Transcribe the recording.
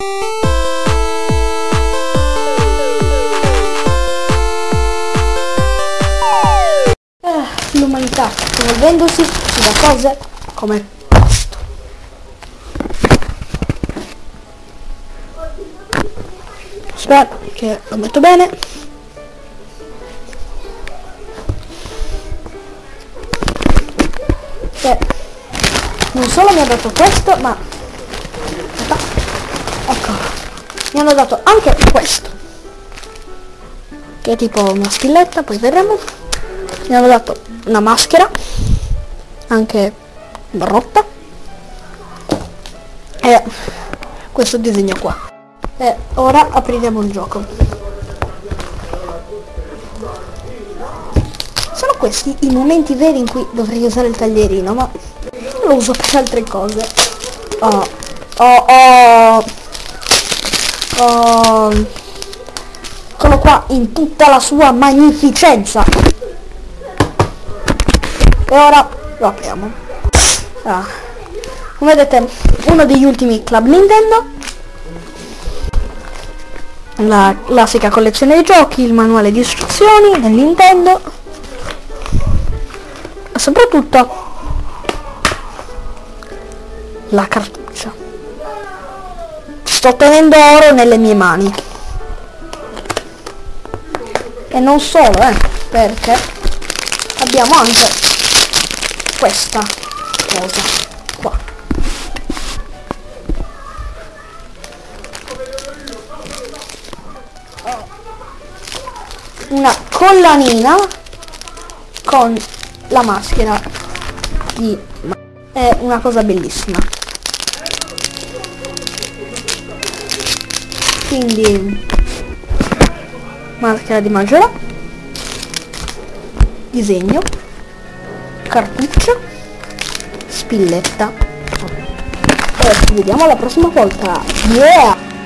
Eh, L'umanità evolvendosi ci dà cose come questo. Spero che lo metto bene. Che non solo mi ha dato questo, ma ecco, mi hanno dato anche questo. Che è tipo una spilletta, poi vedremo. Mi hanno dato una maschera, anche rotta. E questo disegno qua. E ora apriremo il gioco. Sono questi i momenti veri in cui dovrei usare il taglierino, ma lo uso per altre cose. Oh, oh, oh. Eccolo qua in tutta la sua magnificenza. E ora lo apriamo. Ah. Come vedete, uno degli ultimi Club Nintendo. La classica collezione di giochi, il manuale di istruzioni del Nintendo. E soprattutto la cartuccia. Sto tenendo oro nelle mie mani. E non solo, eh, perché abbiamo anche questa cosa qua. Una collanina con la maschera di... È una cosa bellissima. Quindi maschera di Maggiora, disegno, cartuccia, spilletta. E ci vediamo la prossima volta. Yeah!